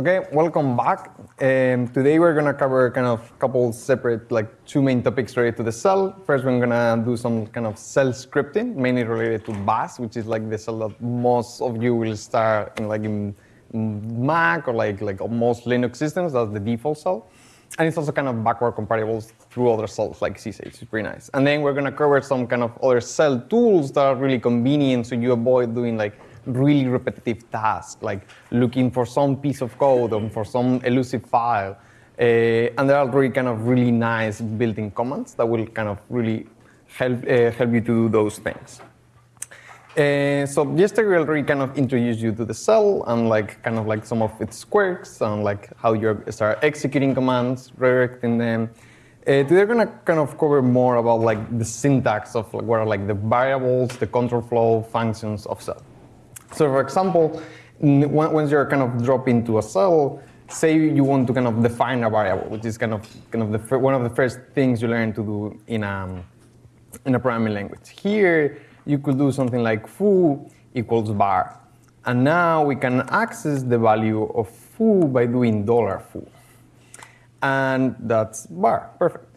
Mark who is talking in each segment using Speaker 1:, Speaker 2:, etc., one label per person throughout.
Speaker 1: Okay, welcome back. Um, today we're gonna cover kind of a couple separate, like two main topics related to the shell. First, we're gonna do some kind of shell scripting, mainly related to Bash, which is like the shell that most of you will start in like in Mac or like like most Linux systems. That's the default shell. And it's also kind of backward compatible through other shells like zsh. It's pretty nice. And then we're gonna cover some kind of other shell tools that are really convenient so you avoid doing like really repetitive tasks, like looking for some piece of code or for some elusive file. Uh, and there are really kind of really nice built-in commands that will kind of really help uh, help you to do those things. Uh, so yesterday we already kind of introduced you to the shell and like kind of like some of its quirks and like how you start executing commands, redirecting them. Uh, today we're gonna kind of cover more about like the syntax of like, what are like the variables, the control flow functions of shell. So for example, once you're kind of drop into a shell, say you want to kind of define a variable, which is kind of kind of the one of the first things you learn to do in a in a programming language. Here you could do something like foo equals bar, and now we can access the value of foo by doing dollar $foo, and that's bar. Perfect.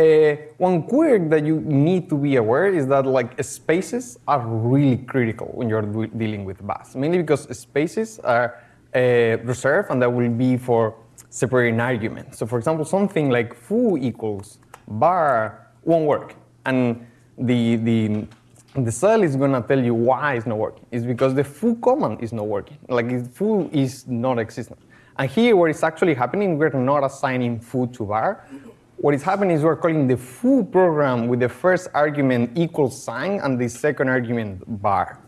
Speaker 1: Uh, one quirk that you need to be aware is that like spaces are really critical when you're dealing with Bash, mainly because spaces are uh, reserved and that will be for separating arguments. So for example, something like foo equals bar won't work. And the, the, the shell is going to tell you why it's not working. It's because the foo command is not working. Like foo is not existent. And here, what is actually happening, we're not assigning foo to var. What is happening is we're calling the foo program with the first argument equals sign and the second argument bar.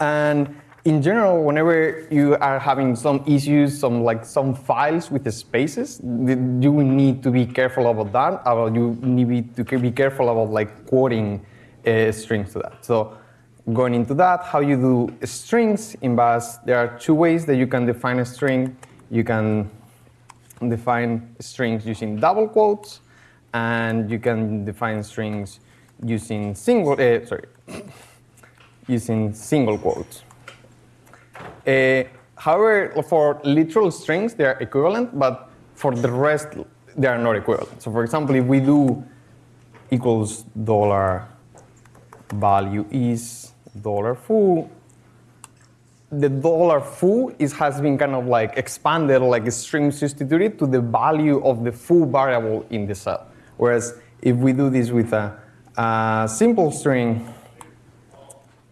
Speaker 1: And in general, whenever you are having some issues, some like some files with the spaces, you need to be careful about that. About you need to be careful about like quoting uh, strings to that. So going into that, how you do strings in Bash, there are two ways that you can define a string. You can define strings using double quotes, and you can define strings using single, uh, sorry, using single quotes. Uh, however, for literal strings, they are equivalent, but for the rest, they are not equivalent. So for example, if we do equals dollar value is dollar $foo, the dollar $foo is, has been kind of like expanded, like a string substituted to the value of the foo variable in the shell. Whereas if we do this with a, a simple string,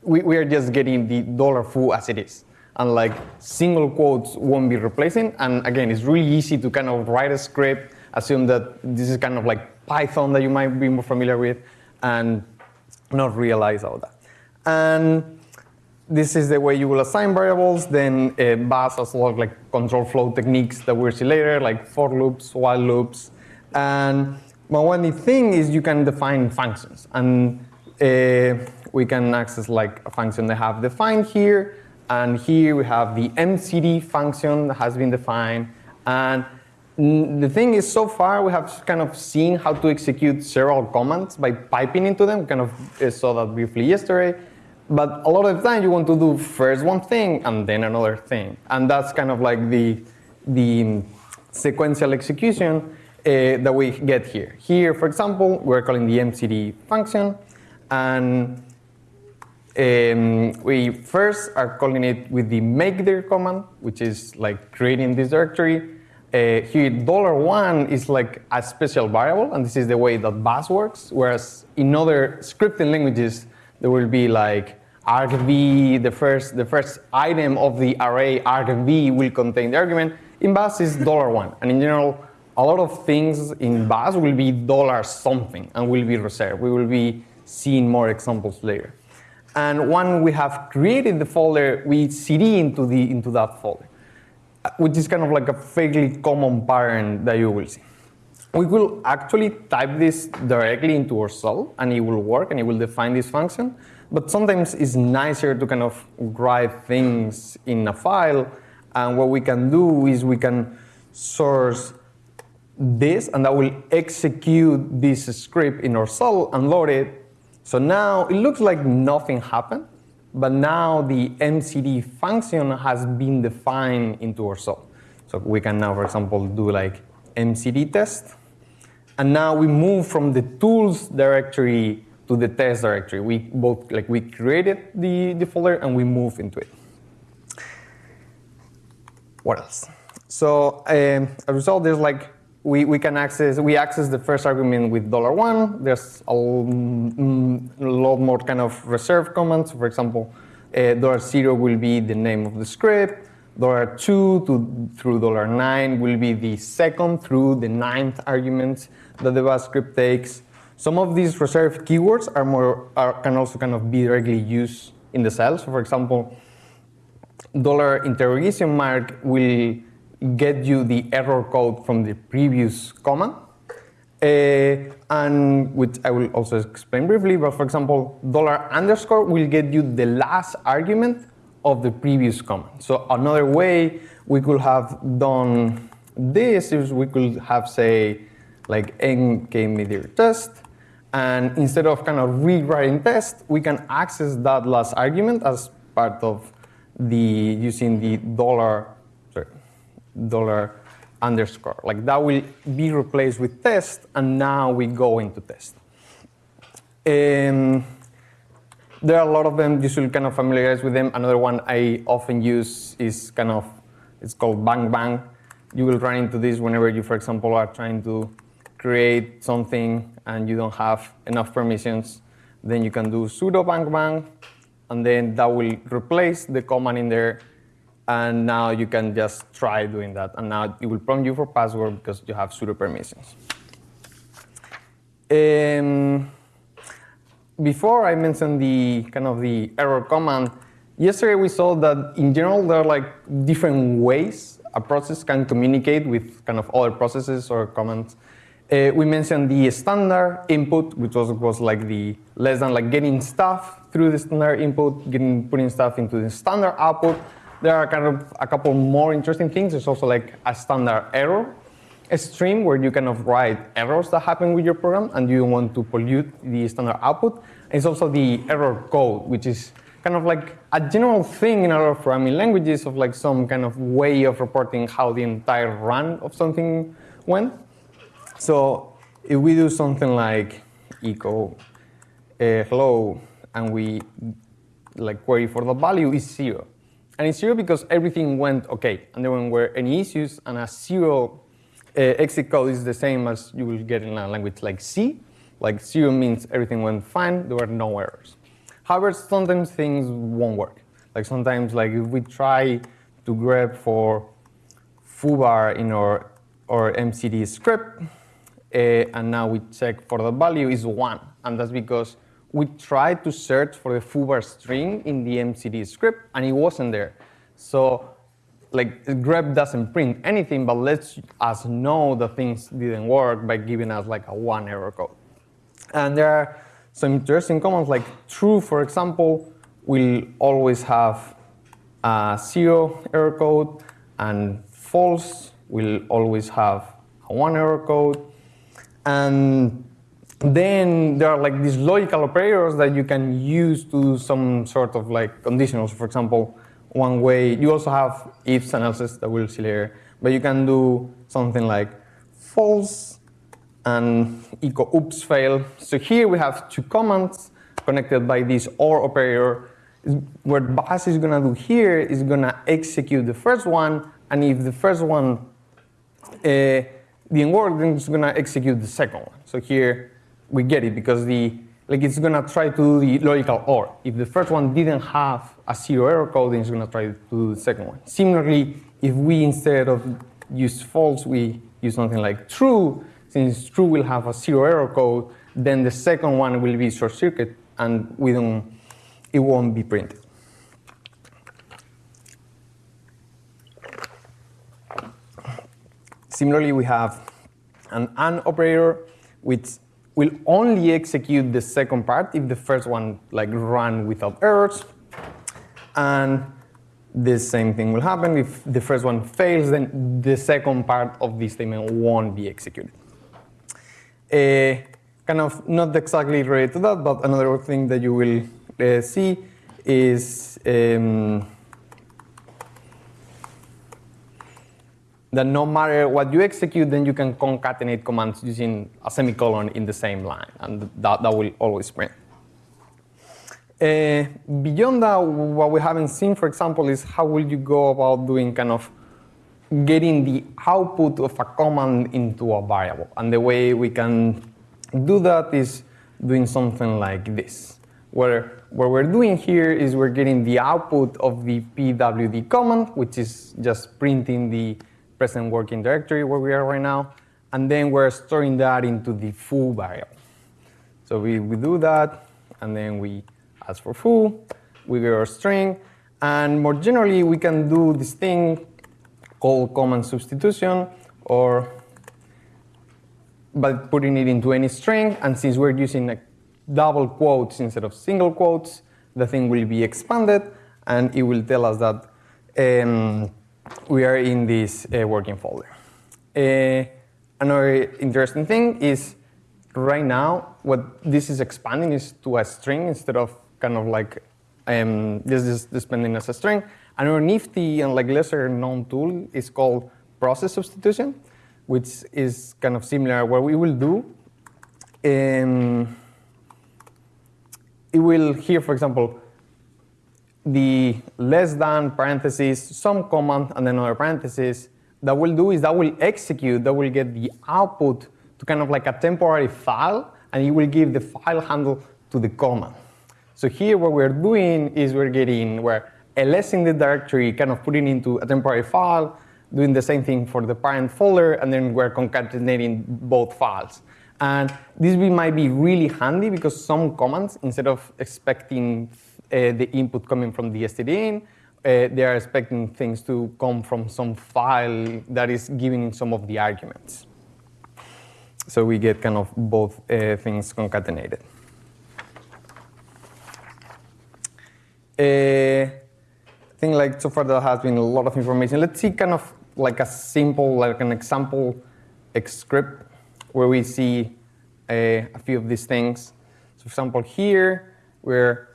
Speaker 1: we, we, are just getting the dollar $foo as it is. And like single quotes won't be replacing. And again, it's really easy to kind of write a script, assume that this is kind of like Python that you might be more familiar with, and not realize all that. And this is the way you will assign variables. Then uh, a lot of like control flow techniques that we'll see later, like for loops, while loops. And one neat thing is you can define functions. And uh, we can access like a function that have defined here. And here we have the mcd function that has been defined. And the thing is, so far we have kind of seen how to execute several commands by piping into them. Kind of uh, saw that briefly yesterday. But a lot of time you want to do first one thing and then another thing. And that's kind of like the, the sequential execution uh, that we get here. Here, for example, we're calling the mcd function. And um, we first are calling it with the makedir command, which is like creating this directory. Uh, here, dollar $1 is like a special variable, and this is the way that Bash works, whereas in other scripting languages, there will be like argv, the first, the first item of the array argv will contain the argument. In Bash is dollar $1. And in general, a lot of things in Bash will be dollar something and will be reserved. We will be seeing more examples later. And when we have created the folder, we cd into, the, into that folder, which is kind of like a fairly common pattern that you will see. We will actually type this directly into our shell, and it will work, and it will define this function. But sometimes it's nicer to kind of write things in a file. And what we can do is we can source this, and that will execute this script in our shell and load it. So now it looks like nothing happened. but now the MCD function has been defined into our shell. So we can now, for example, do like MCD test. And now we move from the tools directory to the test directory. We both like we created the, the folder and we move into it. What else? So um, a result, there's like we, we can access we access the first argument with dollar $1. There's a, mm, lot more kind of reserved comments. For example, uh, dollar zero will be the name of the script. Dollar two to through dollar nine will be the second through the ninth arguments that the bash script takes. Some of these reserved keywords are more are, can also kind of be directly used in the shell. So for example, dollar interrogation mark will get you the error code from the previous command. Uh, and which I will also explain briefly, but for example, dollar underscore will get you the last argument of the previous comment. So another way we could have done this is we could have say like mkdir test, and instead of kind of rewriting test, we can access that last argument as part of the using the dollar sorry, dollar underscore. Like that will be replaced with test, and now we go into test. Um, there are a lot of them. You should kind of familiarize with them. Another one I often use is kind of, it's called bang bang. You will run into this whenever you, for example, are trying to create something and you don't have enough permissions. Then you can do sudo bang bang, and then that will replace the command in there and now you can just try doing that. And now it will prompt you for password because you have sudo permissions. Um, before I mentioned the kind of the error command, yesterday we saw that in general there are like different ways a process can communicate with kind of other processes or commands. Uh, we mentioned the standard input, which was, was like the less than like getting stuff through the standard input, getting putting stuff into the standard output, there are kind of a couple more interesting things. There's also like a standard error stream where you of write errors that happen with your program and you don't want to pollute the standard output. It's also the error code, which is kind of like a general thing in a lot of programming languages of like some kind of way of reporting how the entire run of something went. So if we do something like echo uh, hello and we like query for the value is zero, and it's zero because everything went okay, and there weren't any issues, and a zero exit code is the same as you will get in a language like C. Like zero means everything went fine, there were no errors. However, sometimes things won't work. Like sometimes, like if we try to grep for foobar in our, our MCD script, uh, and now we check for the value is one, and that's because we tried to search for the foobar string in the MCD script, and it wasn't there. So like grep doesn't print anything, but lets us know that things didn't work by giving us like a one error code. And there are some interesting commands like true, for example, will always have a zero error code, and false will always have a one error code. And then there are like these logical operators that you can use to do some sort of like conditionals. For example, one way, you also have ifs and that we'll see later, but you can do something like false and echo oops fail. So here we have two commands connected by this OR operator. What bash is gonna do here is gonna execute the first one, and if the first one uh, didn't work, then it's gonna execute the second one. So here we get it because the like it's gonna try to do the logical OR. If the first one didn't have a zero error code, then it's gonna try to do the second one. Similarly, if we instead of use false, we use something like true, since true will have a zero error code, then the second one will be short circuit and we don't, it won't be printed. Similarly, we have an AND operator, which will only execute the second part if the first one like run without errors. And the same thing will happen. If the first one fails, then the second part of the statement won't be executed. Uh, kind of not exactly related to that, but another thing that you will uh, see is um, that no matter what you execute, then you can concatenate commands using a semicolon in the same line, and that, that will always print. Uh, beyond that, what we haven't seen, for example, is how will you go about doing kind of getting the output of a command into a variable. And the way we can do that is doing something like this, where what we're doing here is we're getting the output of the pwd command, which is just printing the present working directory where we are right now, and then we're storing that into the foo variable. So we, we do that, and then we ask for foo, we get our string, and more generally, we can do this thing called command substitution, or by putting it into any string, and since we're using like double quotes instead of single quotes, the thing will be expanded, and it will tell us that um, we are in this uh, working folder. Uh, another interesting thing is right now, what this is expanding is to a string instead of kind of like um, this is expanding as a string. Another nifty and like lesser known tool is called process substitution, which is kind of similar. What we will do, um, it will here, for example, the less than parentheses, some command, and then another parentheses, that will do is that will execute, that will get the output to kind of like a temporary file, and it will give the file handle to the command. So here what we're doing is we're getting, we're lsing the directory, kind of putting into a temporary file, doing the same thing for the parent folder, and then we're concatenating both files. And this might be really handy because some commands, instead of expecting the input coming from the stdin, uh, they are expecting things to come from some file that is giving in some of the arguments. So we get kind of both uh, things concatenated. Uh, I think like so far there has been a lot of information. Let's see kind of like a simple, like an example script where we see uh, a few of these things. So for example, here we're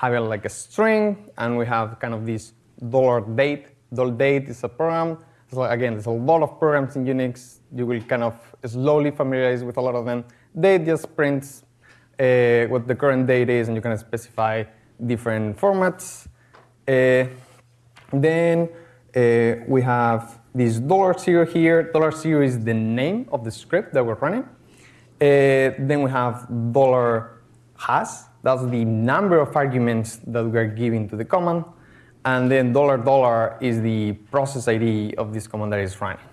Speaker 1: have like a string, and we have kind of this dollar date. Dollar date is a program. So again, there's a lot of programs in Unix. You will kind of slowly familiarize with a lot of them. Date just prints uh, what the current date is, and you can specify different formats. Uh, then uh, we have this dollar zero here. Dollar zero is the name of the script that we're running. Uh, then we have dollar has. That's the number of arguments that we're giving to the command. And then dollar dollar is the process ID of this command that is running.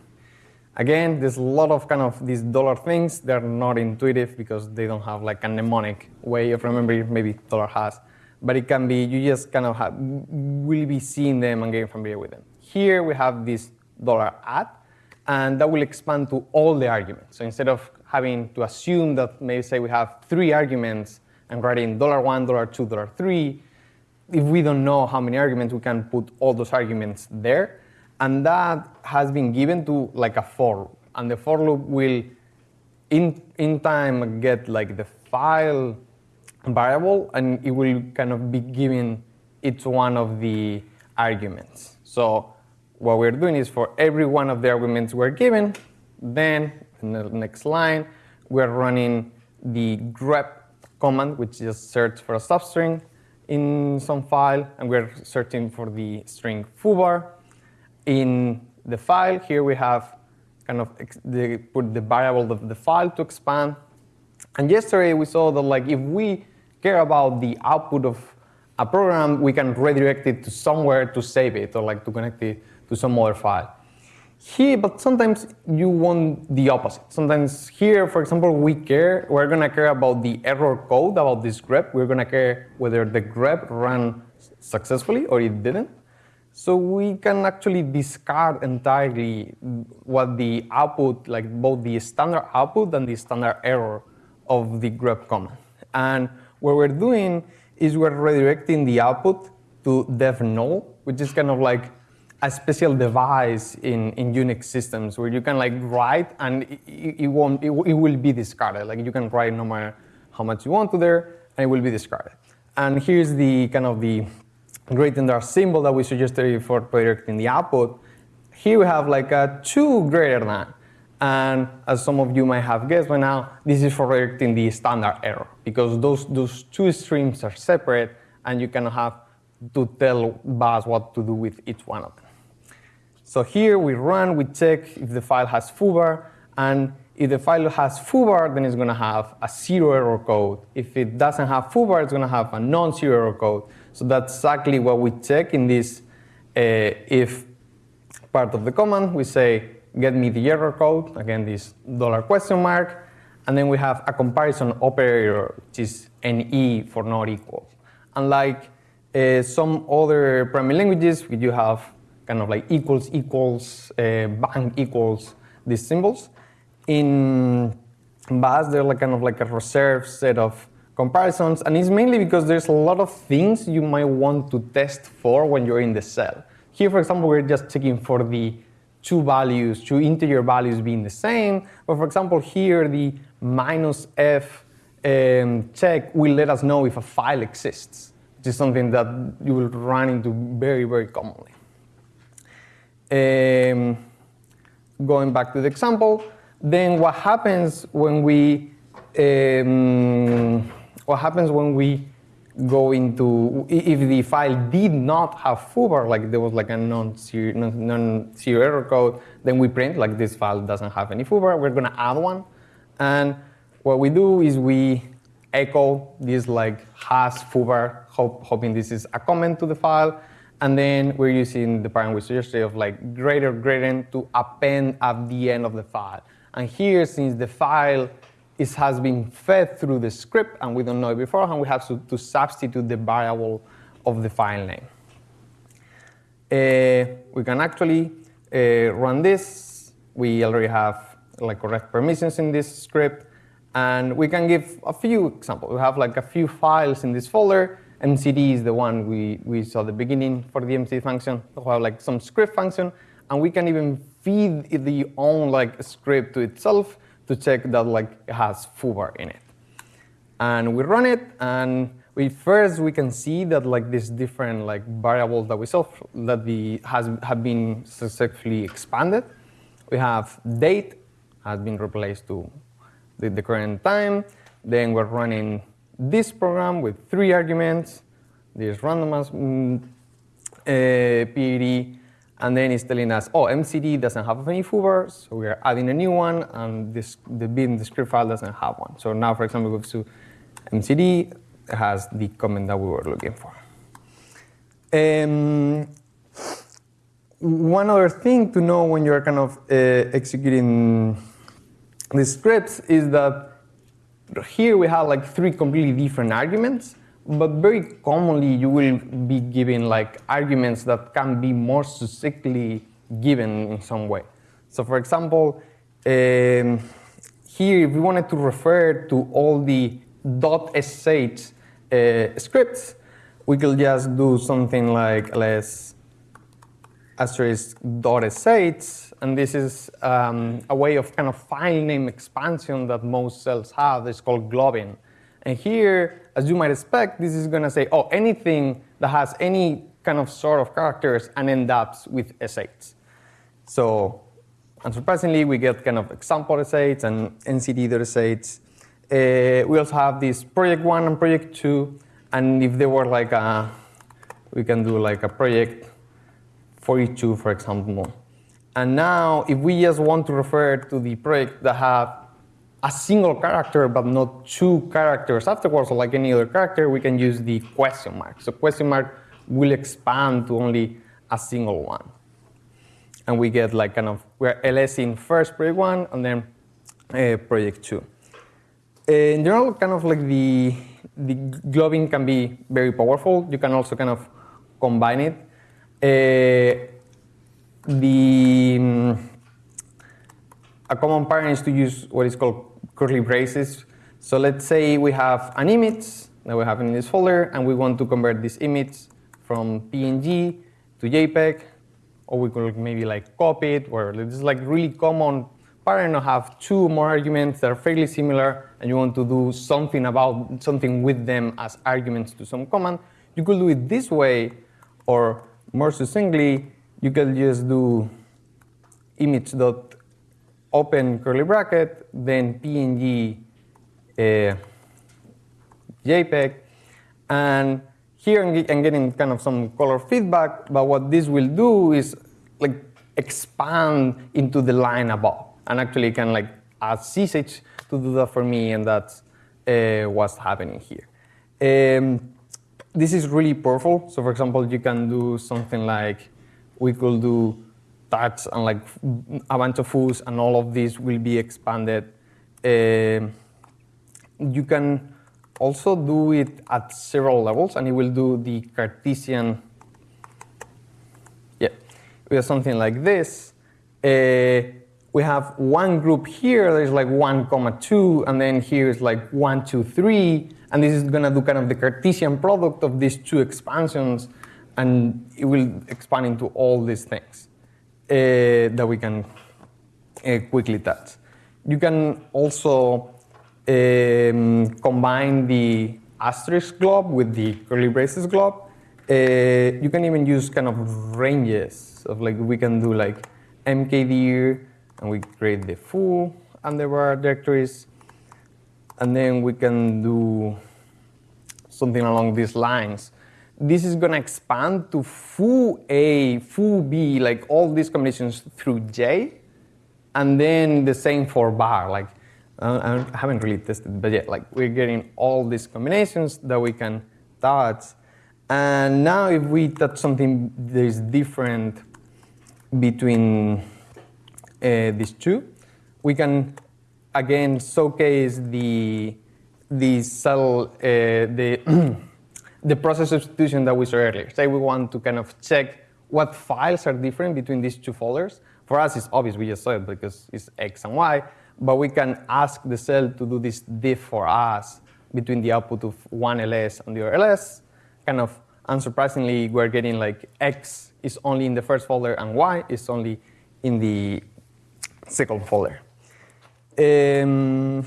Speaker 1: Again, there's a lot of kind of these dollar things. They're not intuitive because they don't have like a mnemonic way of remembering maybe dollar has. But it can be, you just kind of have, will be seeing them and getting familiar with them. Here we have this dollar add, and that will expand to all the arguments. So instead of having to assume that maybe say we have three arguments and writing dollar $1, dollar $2, dollar $3, if we don't know how many arguments, we can put all those arguments there. And that has been given to like a for loop. And the for loop will, in, in time, get like the file variable, and it will kind of be giving each one of the arguments. So what we're doing is for every one of the arguments we're given, then in the next line, we're running the grep command, which just search for a substring in some file, and we're searching for the string foobar. In the file, here we have kind of the, put the variable of the file to expand. And yesterday we saw that like if we care about the output of a program, we can redirect it to somewhere to save it or like to connect it to some other file. Here, but sometimes you want the opposite. Sometimes here, for example, we care, we're gonna care about the error code about this grep. We're gonna care whether the grep ran successfully or it didn't. So we can actually discard entirely what the output, like both the standard output and the standard error of the grep command. And what we're doing is we're redirecting the output to dev null, which is kind of like a special device in, in Unix systems where you can like write and it, it won't it, it, will be discarded. Like you can write no matter how much you want to there and it will be discarded. And here's the kind of the greater than symbol that we suggested for projecting the output. Here we have like a two greater than. And as some of you might have guessed by now, this is for predicting the standard error because those, those two streams are separate and you can have to tell Bash what to do with each one of them. So here we run, we check if the file has foobar, and if the file has foobar, then it's going to have a zero error code. If it doesn't have foobar, it's going to have a non-zero error code. So that's exactly what we check in this uh, if part of the command. We say, get me the error code, again, this dollar question mark, and then we have a comparison operator, which is NE for not equal. Unlike uh, some other programming languages, you have kind of like equals, equals, uh, bang equals, these symbols. In Bash, they're like kind of like a reserved set of comparisons, and it's mainly because there's a lot of things you might want to test for when you're in the shell. Here, for example, we're just checking for the two values, two integer values being the same. But for example, here the minus f um, check will let us know if a file exists, which is something that you will run into very, very commonly. Um, going back to the example, then what happens when we um, what happens when we go into if the file did not have foobar, like there was like a non-zero non error code, then we print like this file doesn't have any foobar. We're gonna add one, and what we do is we echo this like has foobar, hope, hoping this is a comment to the file, and then we're using the pattern we suggested of like greater greater to append at the end of the file. And here, since the file is, has been fed through the script and we don't know it beforehand, we have to, to substitute the variable of the file name. Uh, we can actually uh, run this. We already have like correct permissions in this script. And we can give a few examples. We have like a few files in this folder MCD is the one we, we saw the beginning for the MCD function. We have like some script function, and we can even feed the own like script to itself to check that like it has foobar in it. And we run it, and we first we can see that like these different like variables that we saw that the has have been successfully expanded. We have date has been replaced to the, the current time. Then we're running this program with three arguments, this randomized mm, uh, PID, and then it's telling us, oh, MCD doesn't have any foobar, so we're adding a new one, and this, the bin, the script file doesn't have one. So now, for example, we go to MCD, has the comment that we were looking for. Um, one other thing to know when you're kind of uh, executing the scripts is that here we have like three completely different arguments, but very commonly you will be given like arguments that can be more succinctly given in some way. So for example, um, here if we wanted to refer to all the .sh uh, scripts, we could just do something like let's asterisk.sh and this is um, a way of kind of file name expansion that most shells have. It's called globbing. And here, as you might expect, this is going to say, oh, anything that has any kind of sort of characters and end up with sh. So unsurprisingly, we get kind of example sh and mcd.sh. Uh, we also have this project one and project two. And if there were like a, we can do like a project 42, for example. And now, if we just want to refer to the project that have a single character but not two characters afterwards, or like any other character, we can use the question mark. So question mark will expand to only a single one. And we get like kind of, we're ls in first project one and then uh, project two. Uh, in general, kind of like the, the globbing can be very powerful. You can also kind of combine it. Uh, the um, a common pattern is to use what is called curly braces. So let's say we have an image that we have in this folder, and we want to convert this image from PNG to JPEG, or we could maybe like copy it, or this is like really common pattern of have two more arguments that are fairly similar, and you want to do something about something with them as arguments to some command, you could do it this way, or more succinctly, you can just do image dot open curly bracket, then PNG uh, JPEG, and here I'm getting kind of some color feedback, but what this will do is like expand into the line above, and actually can like add zsh to do that for me, and that's uh, what's happening here. Um, this is really powerful. So for example, you can do something like we could do touch and like a bunch of foods, and all of these will be expanded. Uh, you can also do it at several levels, and it will do the Cartesian. Yeah, we have something like this. Uh, we have one group here. There's like one comma two, and then here is like one, two, three, and this is going to do kind of the Cartesian product of these two expansions, and it will expand into all these things uh, that we can uh, quickly touch. You can also um, combine the asterisk glob with the curly braces glob. Uh, you can even use kind of ranges of like we can do like mkdir and we create the full underbar directories and then we can do something along these lines. This is going to expand to foo A, foo B, like all these combinations through J, and then the same for bar. Like I haven't really tested, but yeah, like we're getting all these combinations that we can touch. And now if we touch something that is different between uh, these two, we can again showcase the the shell uh, the the process substitution that we saw earlier. Say we want to kind of check what files are different between these two folders. For us, it's obvious we just saw it because it's X and Y but we can ask the shell to do this diff for us between the output of one ls and the other ls. Kind of unsurprisingly, we're getting like x is only in the first folder and y is only in the second folder. Um,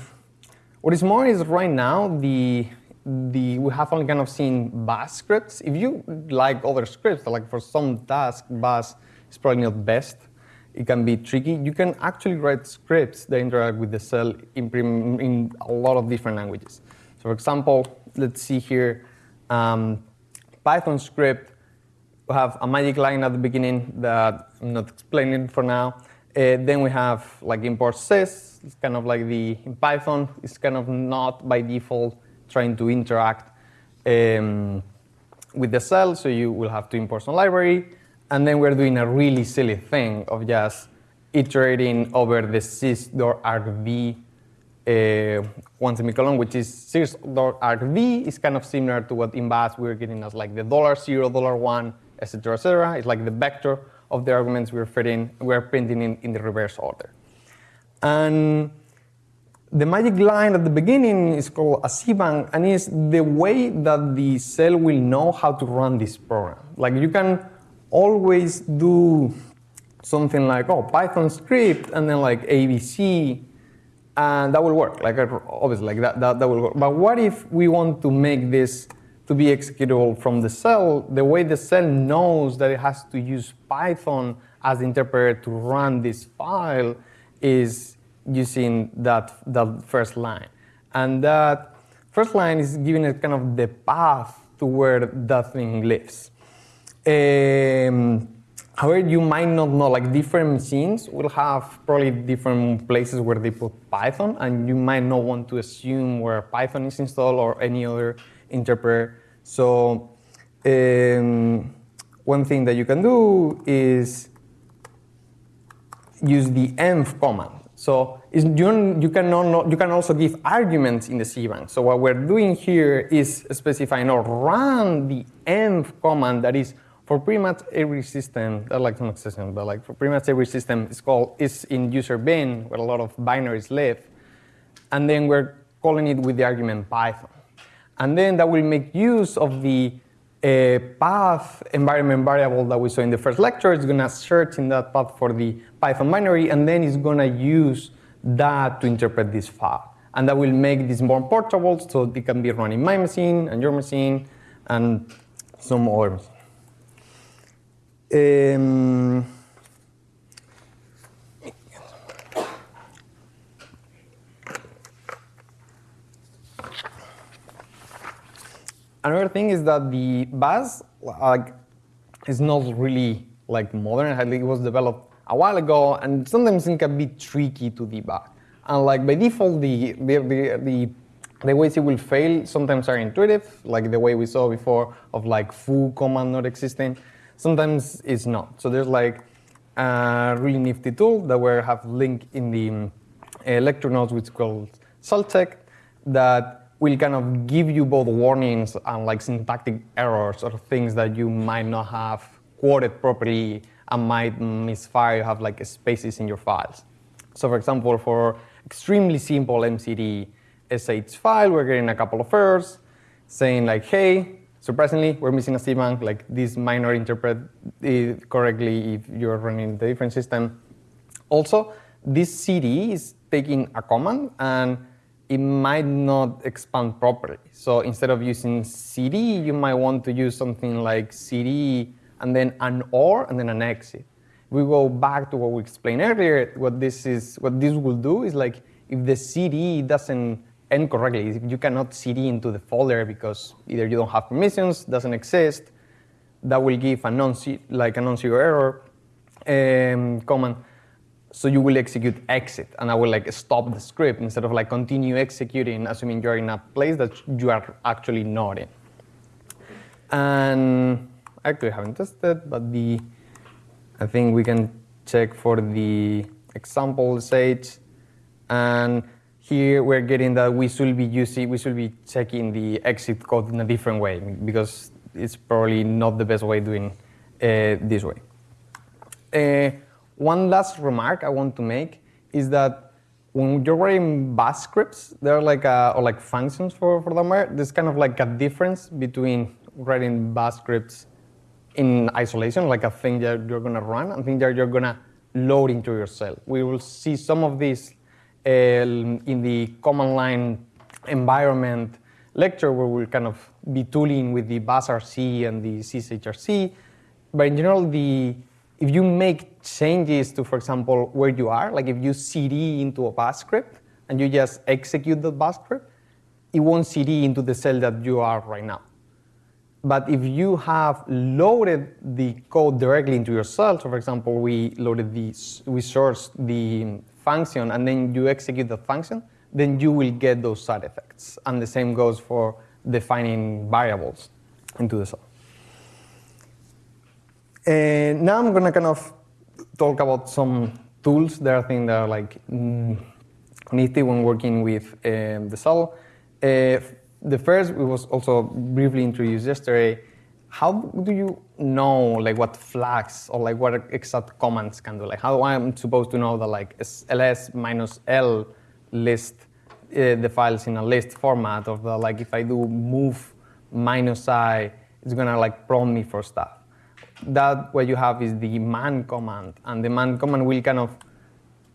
Speaker 1: what is more is right now the the we have only kind of seen bash scripts. If you like other scripts, like for some tasks, bash is probably not best it can be tricky. You can actually write scripts that interact with the shell in, in a lot of different languages. So for example, let's see here, um, Python script, we have a magic line at the beginning that I'm not explaining for now. Uh, then we have like import sys, it's kind of like the, in Python, it's kind of not by default trying to interact um, with the shell, so you will have to import some library. And then we're doing a really silly thing of just iterating over the sys.argv uh, one semicolon, which is sys.argv is kind of similar to what in Bash we're getting as like the dollar zero, dollar one, etc., etc. It's like the vector of the arguments we're fitting, we're printing in, in the reverse order. And the magic line at the beginning is called a shebang, and is the way that the shell will know how to run this program. Like you can always do something like, oh, Python script, and then like ABC, and that will work. Like obviously, like that, that, that will work. But what if we want to make this to be executable from the shell? The way the shell knows that it has to use Python as the interpreter to run this file is using that, that first line. And that first line is giving it kind of the path to where that thing lives. Um, however, you might not know, like different machines will have probably different places where they put Python, and you might not want to assume where Python is installed or any other interpreter. So um, one thing that you can do is use the env command. So you, can not, you can also give arguments in the shebang. So what we're doing here is specifying or run the env command that is for pretty much every system, not like some exception, but like for pretty much every system is called is in user bin where a lot of binaries live, and then we're calling it with the argument Python, and then that will make use of the a path environment variable that we saw in the first lecture. It's going to search in that path for the Python binary, and then it's going to use that to interpret this file. And that will make this more portable, so it can be run in my machine and your machine and some other machine. Um, Another thing is that the bash like is not really like modern. It was developed a while ago, and sometimes it can be tricky to debug. And like by default, the the the, the the ways it will fail sometimes are intuitive, like the way we saw before of like foo command not existing. Sometimes it's not. So there's like a really nifty tool that we have linked in the uh, lecture notes, which is called ShellCheck, that will kind of give you both warnings and like syntactic errors or things that you might not have quoted properly and might misfire, you have like spaces in your files. So for example, for extremely simple MCD SH file, we're getting a couple of errors saying like, hey, surprisingly, we're missing a shebang, like this might not interpret it correctly if you're running the different system. Also, this CD is taking a command and it might not expand properly. So instead of using CD, you might want to use something like CD and then an OR and then an exit. we go back to what we explained earlier, what this is, what this will do is like if the CD doesn't end correctly, if you cannot CD into the folder because either you don't have permissions, doesn't exist, that will give a non like a non-zero error um, command so you will execute exit, and I will like stop the script instead of like continue executing, assuming you're in a place that you are actually not in. And I actually haven't tested, but the I think we can check for the example stage, and here we're getting that we should be using, we should be checking the exit code in a different way because it's probably not the best way doing uh, this way. Uh, one last remark I want to make is that when you're writing bash scripts, there are like a, or like functions for, for them. There's kind of like a difference between writing bash scripts in isolation, like a thing that you're going to run, and thing that you're going to load into your shell. We will see some of these uh, in the command line environment lecture where we'll kind of be tooling with the bashrc and the zshrc. But in general, the if you make changes to, for example, where you are, like if you cd into a bash script and you just execute the bash script, it won't cd into the shell that you are right now. But if you have loaded the code directly into your shell, so for example, we loaded the, we sourced the function and then you execute the function, then you will get those side effects. And the same goes for defining variables into the shell. And now I'm going to kind of talk about some tools that I think that are like mm, nifty when working with um, the shell. Uh, the first we was also briefly introduced yesterday. How do you know like what flags or like what exact commands can do? Like how am I'm supposed to know that like ls minus l list uh, the files in a list format of the like if I do move minus i, it's gonna like prompt me for stuff that what you have is the man command, and the man command will kind of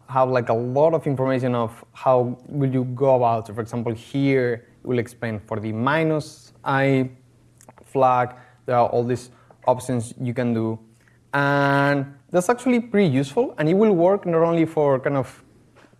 Speaker 1: have like a lot of information of how will you go about. So for example, here it will explain for the minus i flag, there are all these options you can do. And that's actually pretty useful, and it will work not only for kind of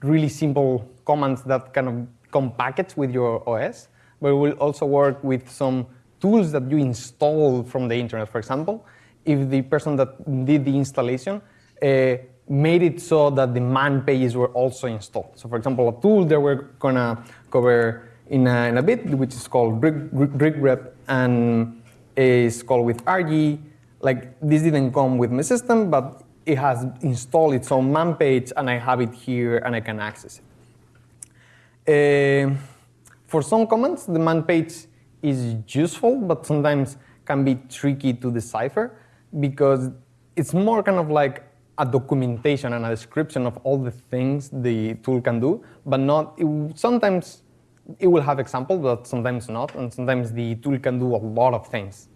Speaker 1: really simple commands that kind of come packaged with your OS, but it will also work with some tools that you install from the internet, for example, if the person that did the installation uh, made it so that the man pages were also installed. So for example, a tool that we're gonna cover in a, in a bit, which is called grep and is called with RG. Like this didn't come with my system, but it has installed its own man page and I have it here and I can access it. Uh, for some commands, the man page is useful, but sometimes can be tricky to decipher because it's more kind of like a documentation and a description of all the things the tool can do, but not, it, sometimes it will have examples, but sometimes not, and sometimes the tool can do a lot of things.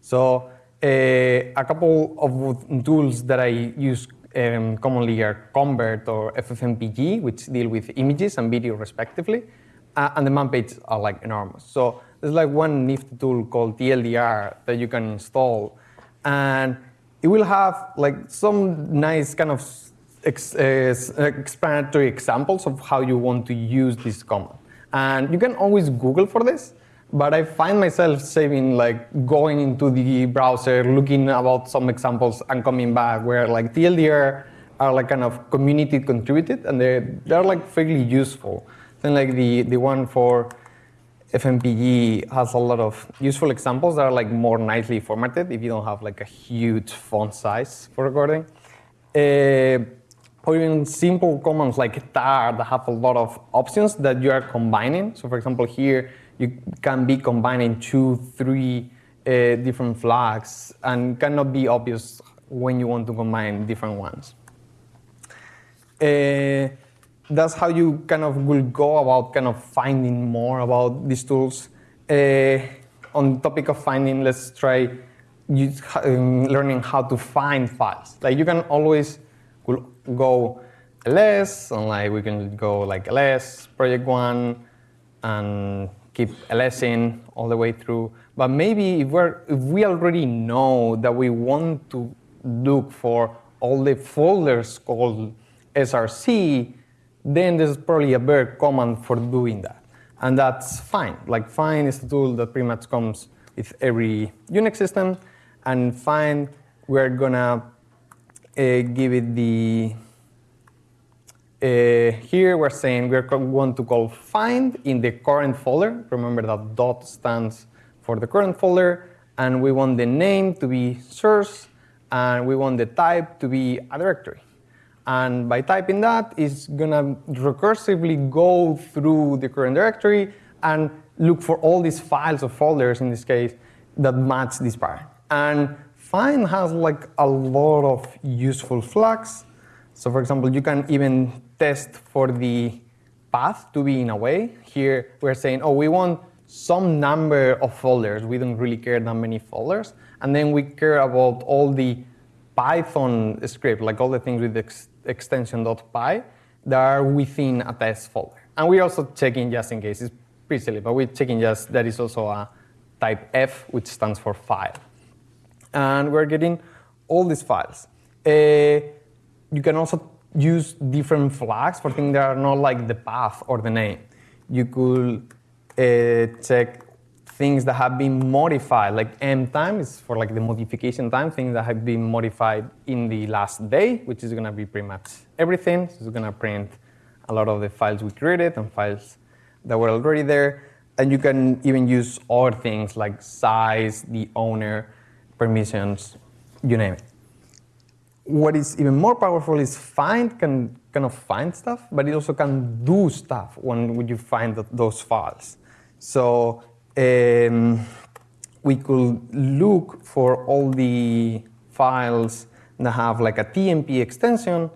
Speaker 1: So uh, a couple of tools that I use um, commonly are Convert or FFmpeg, which deal with images and video respectively. Uh, and the man pages are like enormous. So there's like one nifty tool called TLDR that you can install. And it will have like some nice kind of ex explanatory examples of how you want to use this command. And you can always Google for this, but I find myself saving like going into the browser, looking about some examples and coming back where like TLDR are like kind of community contributed and they're, they're like fairly useful. Then like the, the one for FFmpeg has a lot of useful examples that are like more nicely formatted if you don't have like a huge font size for recording. Uh, or even simple commands like tar that have a lot of options that you are combining. So for example, here you can be combining two, three uh, different flags and cannot be obvious when you want to combine different ones. Uh, that's how you kind of will go about kind of finding more about these tools. Uh, on topic of finding, let's try use, um, learning how to find files. Like you can always go ls, and like we can go like ls, project one, and keep ls in all the way through. But maybe if, we're, if we already know that we want to look for all the folders called src, then there's probably a better command for doing that. And that's find. Like find is a tool that pretty much comes with every Unix system. And find, we're gonna uh, give it the, uh, here we're saying we're going to call find in the current folder. Remember that dot stands for the current folder. And we want the name to be source. And we want the type to be a directory. And by typing that, it's going to recursively go through the current directory and look for all these files or folders, in this case, that match this pattern. And find has like a lot of useful flags. So for example, you can even test for the path to be in a way. Here we're saying, oh, we want some number of folders. We don't really care that many folders. And then we care about all the Python script, like all the things with ex extension.py that are within a test folder. And we're also checking just in case. It's pretty silly, but we're checking just that is also a type F, which stands for file. And we're getting all these files. Uh, you can also use different flags for things that are not like the path or the name. You could uh, check things that have been modified, like m time is for like the modification time, things that have been modified in the last day, which is going to be pretty much everything. So it's going to print a lot of the files we created and files that were already there. And you can even use other things like size, the owner, permissions, you name it. What is even more powerful is find can kind of find stuff, but it also can do stuff when, you find those files. So um, we could look for all the files that have like a TMP extension,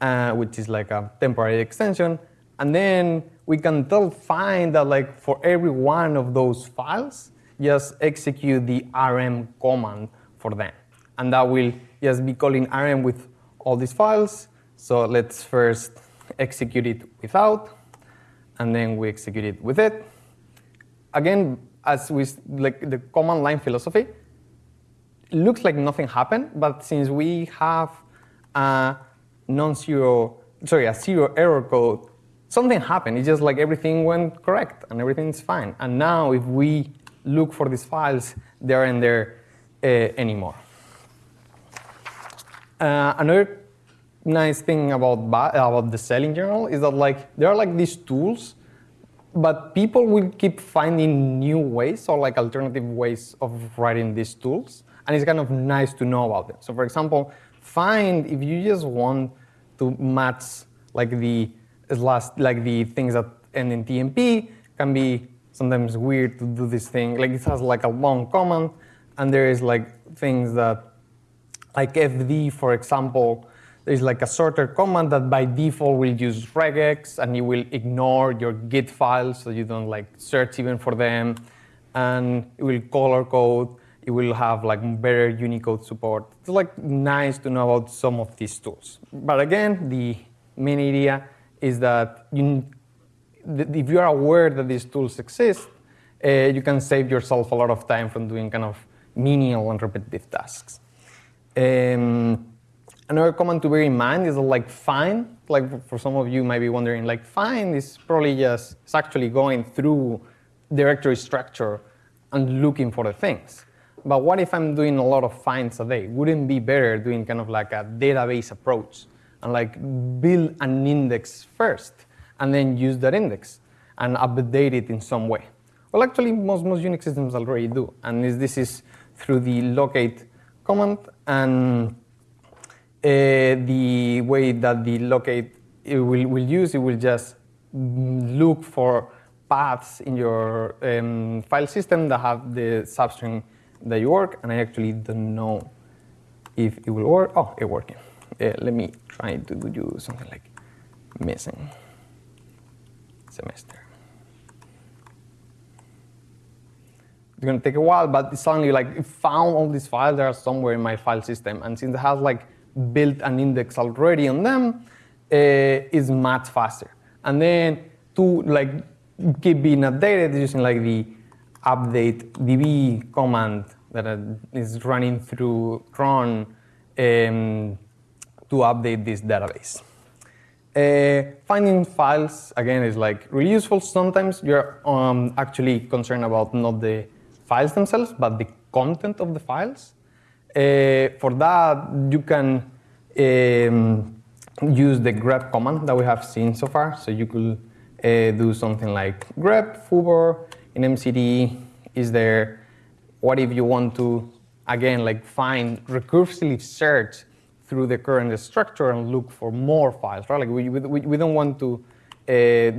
Speaker 1: uh, which is like a temporary extension, and then we can tell find that like for every one of those files, just execute the rm command for them. And that will just be calling rm with all these files. So let's first execute it without, and then we execute it with it again, as with like the command line philosophy, looks like nothing happened, but since we have a non-zero, sorry, a zero error code, something happened. It's just like everything went correct and everything's fine. And now if we look for these files, they aren't there uh, anymore. Uh, another nice thing about about the shell in general is that like there are like these tools but people will keep finding new ways or like alternative ways of writing these tools. And it's kind of nice to know about them. So for example, find if you just want to match like the last like the things that end in TMP can be sometimes weird to do this thing. Like it has like a long comment, and there is like things that like fd for example there's like a sorter command that by default will use regex and it will ignore your git files so you don't like search even for them. And it will color code, it will have like better Unicode support. It's like nice to know about some of these tools. But again, the main idea is that you, if you are aware that these tools exist, uh, you can save yourself a lot of time from doing kind of menial and repetitive tasks. Um, another comment to bear in mind is like find, like for some of you might be wondering, like find is probably just, it's actually going through directory structure and looking for the things. But what if I'm doing a lot of finds a day? Wouldn't be better doing kind of like a database approach and like build an index first and then use that index and update it in some way? Well, actually, most, most Unix systems already do. And this, this is through the locate command and the way that the locate will, will use, it will just look for paths in your um, file system that have the substring that you work, and I actually don't know if it will work. Oh, it's working. Uh, let me try to do something like missing semester. It's gonna take a while, but suddenly like it found all these files that are somewhere in my file system, and since it has like built an index already on them, uh, it's much faster. And then to like keep being updated using like the updatedb command that is running through cron um, to update this database. Uh, finding files, again, is like really useful. Sometimes you're um, actually concerned about not the files themselves, but the content of the files. Uh, for that, you can um, use the grep command that we have seen so far. So you could uh, do something like grep foobar in MCD is there. What if you want to, again, like find recursively search through the current structure and look for more files, right? Like we, we, we don't want to uh,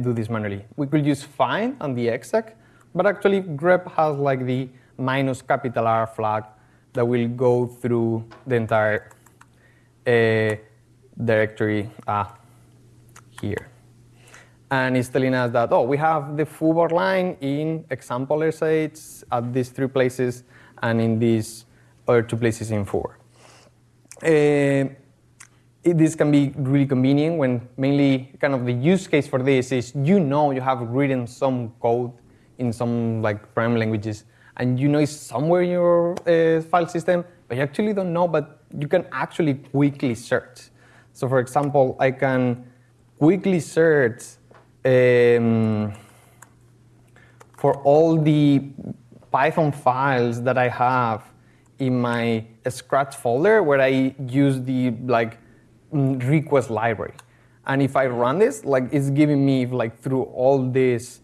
Speaker 1: do this manually. We could use find on the exec, but actually grep has like the minus capital R flag that will go through the entire uh, directory uh, here and it's telling us that, oh, we have the foobar line in example SH at these three places and in these other two places in four. Uh, it, this can be really convenient when mainly kind of the use case for this is you know you have written some code in some like programming languages and you know it's somewhere in your uh, file system, but you actually don't know, but you can actually quickly search. So for example, I can quickly search um, for all the Python files that I have in my Scratch folder where I use the like mm, request library. And if I run this, like it's giving me like through all these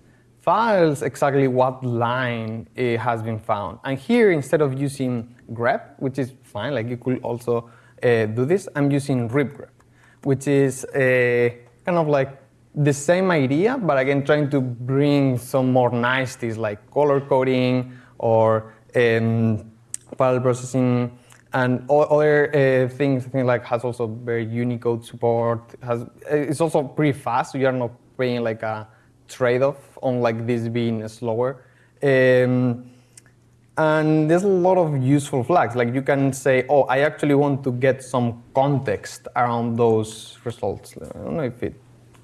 Speaker 1: files exactly what line it has been found. And here, instead of using grep, which is fine, like you could also uh, do this, I'm using ripgrep, which is uh, kind of like the same idea, but again, trying to bring some more niceties like color coding or um, file processing and other uh, things. I think like has also very Unicode support. Has it's also pretty fast, so you are not paying like a trade-off on like this being slower. Um, and there's a lot of useful flags. Like you can say, oh, I actually want to get some context around those results. I don't know if it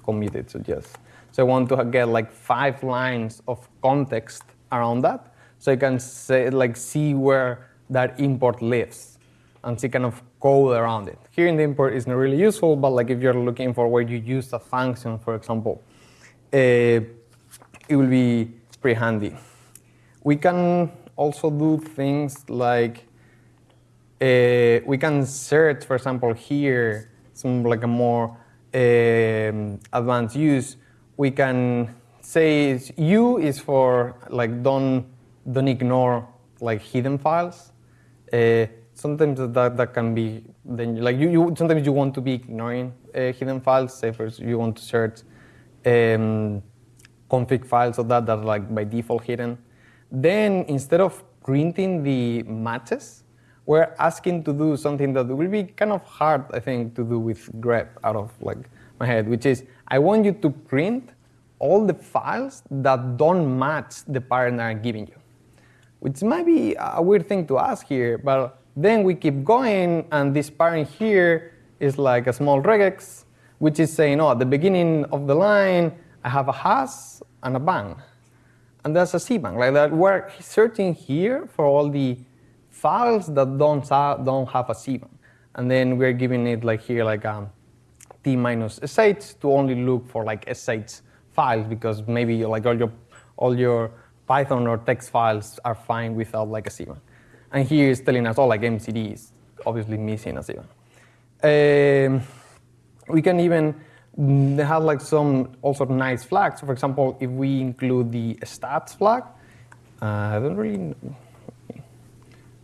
Speaker 1: committed to just. So I want to get like five lines of context around that, so I can say, like see where that import lives and see kind of code around it. Here in the import is not really useful, but like if you're looking for where you use a function, for example, it will be pretty handy. We can also do things like uh, we can search, for example, here some like a more um, advanced use, we can say U is for like don't don't ignore like hidden files. Uh, sometimes that, that can be then like you, you sometimes you want to be ignoring uh, hidden files. Say first you want to search um, config files of that that are like by default hidden. Then instead of printing the matches, we're asking to do something that will be kind of hard, I think, to do with grep out of like my head, which is I want you to print all the files that don't match the pattern I'm giving you. which might be a weird thing to ask here, but then we keep going, and this parent here is like a small regex, which is saying, oh, at the beginning of the line, I have a has and a bang. And that's a shebang. Like that, we're searching here for all the files that don't, don't have a shebang. And then we're giving it like here, like um, t minus sh to only look for like sh files because maybe like all your, all your Python or text files are fine without like a shebang. And here is telling us, oh, like MCD is obviously missing a shebang. Um, we can even have like some also nice flags. So For example, if we include the stats flag, uh, I don't really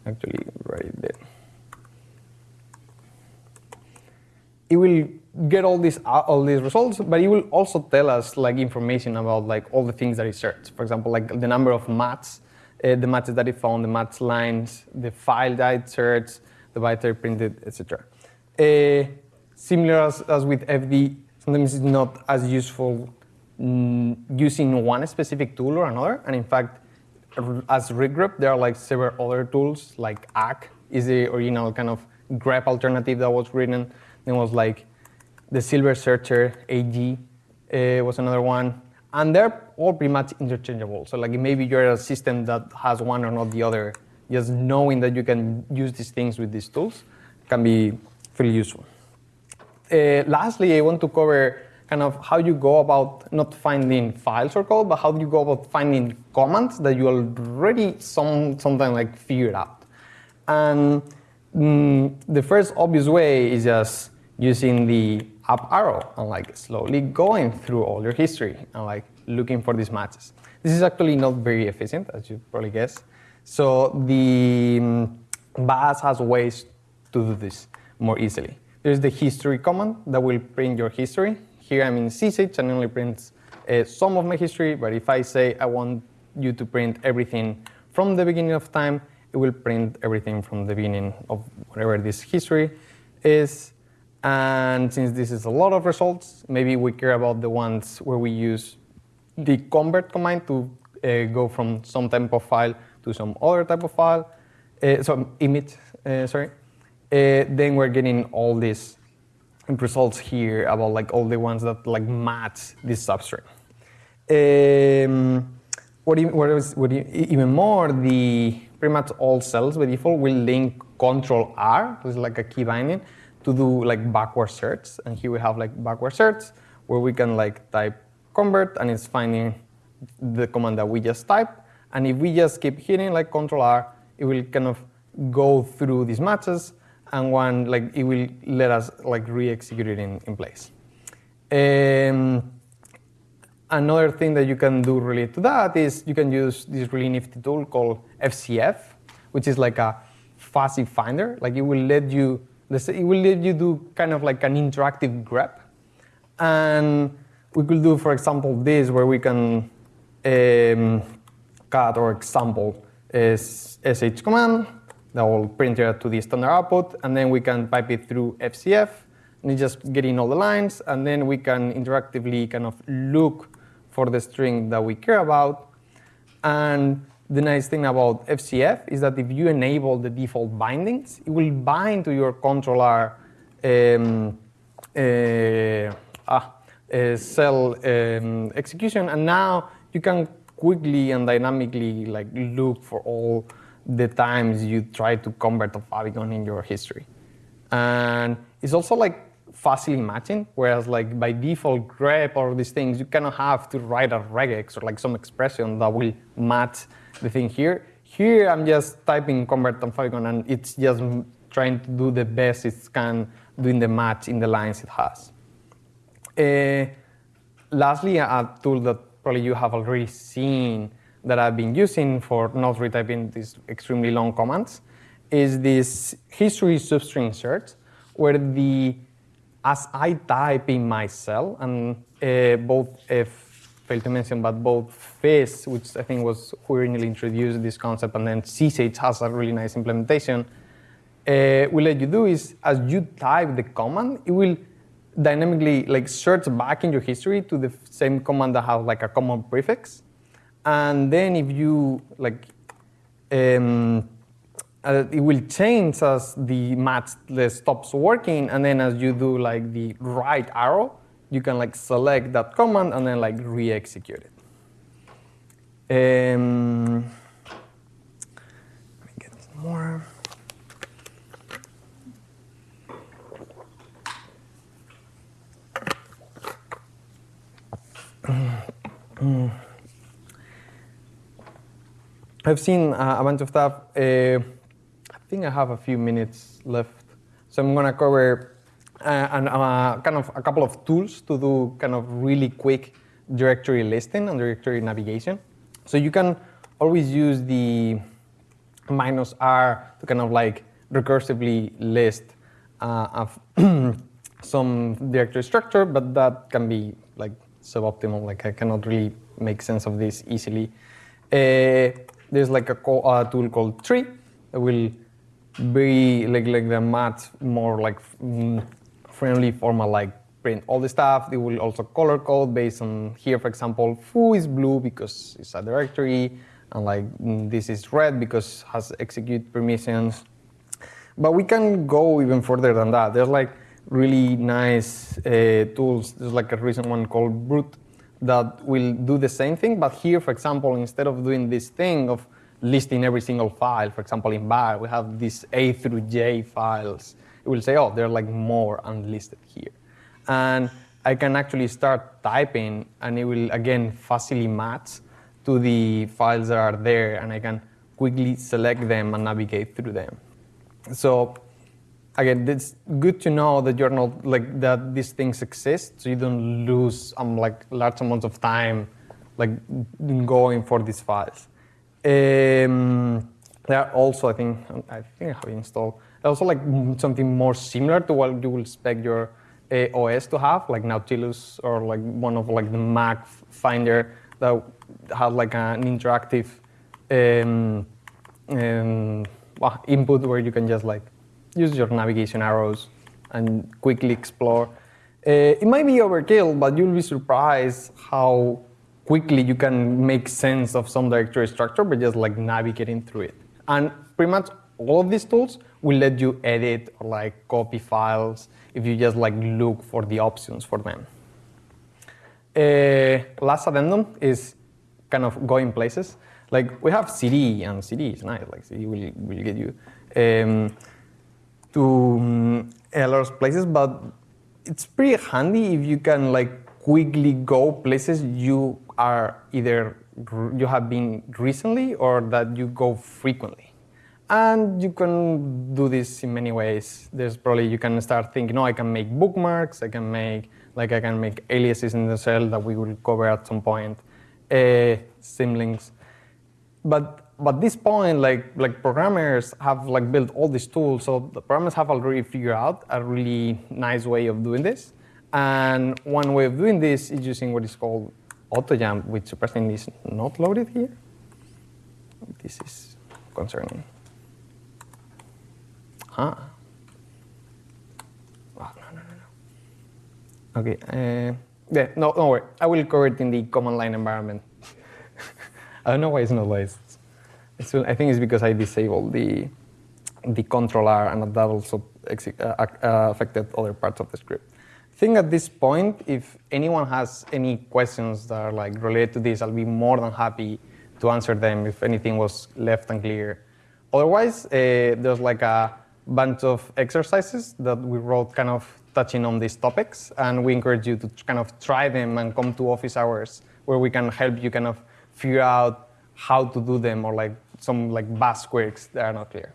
Speaker 1: actually write it there. It will get all these uh, all these results, but it will also tell us like information about like all the things that it searched. For example, like the number of mats, uh, the matches that it found, the mats lines, the file that it searched, the byte printed, etc. similar as, as with FD, sometimes it's not as useful mm, using one specific tool or another. And in fact, as ripgrep, there are like several other tools, like ACK is the original kind of grep alternative that was written. Then was like the Silver Searcher, AG uh, was another one. And they're all pretty much interchangeable. So like maybe you're a system that has one or not the other, just knowing that you can use these things with these tools can be pretty useful. Uh, lastly, I want to cover kind of how you go about not finding files or code, but how you go about finding commands that you already some something like figured out. And mm, the first obvious way is just using the up arrow and like slowly going through all your history and like looking for these matches. This is actually not very efficient, as you probably guess. So the um, Bash has ways to do this more easily. There's the history command that will print your history. Here I'm in zsh and only prints uh, some of my history, but if I say I want you to print everything from the beginning of time, it will print everything from the beginning of whatever this history is. And since this is a lot of results, maybe we care about the ones where we use the convert command to uh, go from some type of file to some other type of file, uh, some image, uh, sorry. Uh, then we're getting all these results here about like all the ones that like match this substrate. Um, what, what, is, what even more, the pretty much all shells by default will link control R, which is like a key binding, to do like backward search. And here we have like backward search where we can like type convert and it's finding the command that we just typed. And if we just keep hitting like control R, it will kind of go through these matches and one like it will let us like re-execute it in, in place. Um, another thing that you can do related to that is you can use this really nifty tool called fzf, which is like a fuzzy finder. Like it will let you it will let you do kind of like an interactive grep. And we could do, for example, this where we can um, cut or example is sh command that will print it to the standard output, and then we can pipe it through fzf, and just getting all the lines, and then we can interactively kind of look for the string that we care about. And the nice thing about fzf is that if you enable the default bindings, it will bind to your controller um, uh, ah, uh, shell um, execution, and now you can quickly and dynamically like look for all the times you try to convert a favicon in your history. And it's also like fuzzy matching, whereas like by default grep or these things, you cannot have to write a regex or like some expression that will match the thing here. Here I'm just typing convert on favicon and it's just trying to do the best it can doing the match in the lines it has. Uh, lastly, a tool that probably you have already seen that I've been using for not retyping these extremely long commands is this history substring search, where the as I type in my shell, and uh, both uh, failed to mention, but both fish, which I think was who originally introduced this concept, and then zsh has a really nice implementation, uh, will let you do is as you type the command, it will dynamically like search back in your history to the same command that has like a common prefix. And then if you like um, uh, it will change as the match stops working, and then as you do like the right arrow, you can like select that command and then like re-execute it. Um, let me get some more. I've seen uh, a bunch of stuff. Uh, I think I have a few minutes left, so I'm gonna cover uh, and kind of a couple of tools to do kind of really quick directory listing and directory navigation. So you can always use the minus R to kind of like recursively list uh, some directory structure, but that can be like suboptimal. Like I cannot really make sense of this easily. Uh, there's like a, a, tool called tree that will be like like the math more like mm, friendly format like print all the stuff. They will also color code based on here, for example, foo is blue because it's a directory, and like mm, this is red because has execute permissions. But we can go even further than that. There's like really nice uh, tools. There's like a recent one called broot that will do the same thing, but here, for example, instead of doing this thing of listing every single file, for example, in bar, we have these A through J files. It will say, oh, there are like more unlisted here. And I can actually start typing, and it will, again, fastly match to the files that are there, and I can quickly select them and navigate through them. So again, it's good to know that you're not like that these things exist, so you don't lose um, like large amounts of time like going for these files. Um, there are also, I think, I think I have installed also like something more similar to what you will expect your uh, OS to have, like Nautilus or like one of like the Mac Finder that has like an interactive um, um, input where you can just like use your navigation arrows and quickly explore. Uh, it might be overkill, but you'll be surprised how quickly you can make sense of some directory structure by just like navigating through it. And pretty much all of these tools will let you edit or like copy files if you just like look for the options for them. Uh, last addendum is kind of going places. Like we have CD and CD is nice, like CD will, will get you. Um, to um, a lot of places, but it's pretty handy if you can like quickly go places you are either you have been recently or that you go frequently. And you can do this in many ways. There's probably, you can start thinking, oh, I can make bookmarks, I can make, like I can make aliases in the shell that we will cover at some point, uh, symlinks. But but this point, like like programmers have like built all these tools, so the programmers have already figured out a really nice way of doing this. And one way of doing this is using what is called AutoJump, which surprisingly is not loaded here. This is concerning. Huh? Oh, no, no, no, no. Okay. Uh, yeah, no, no worry. I will cover it in the command line environment. I don't know why it's not licensed. So I think it's because I disabled the the controller and that also uh, uh, affected other parts of the script. I think at this point, if anyone has any questions that are like related to this, I'll be more than happy to answer them if anything was left unclear. Otherwise, uh, there's like a bunch of exercises that we wrote kind of touching on these topics, and we encourage you to kind of try them and come to office hours where we can help you kind of figure out how to do them or like some like Bash quirks that are not clear.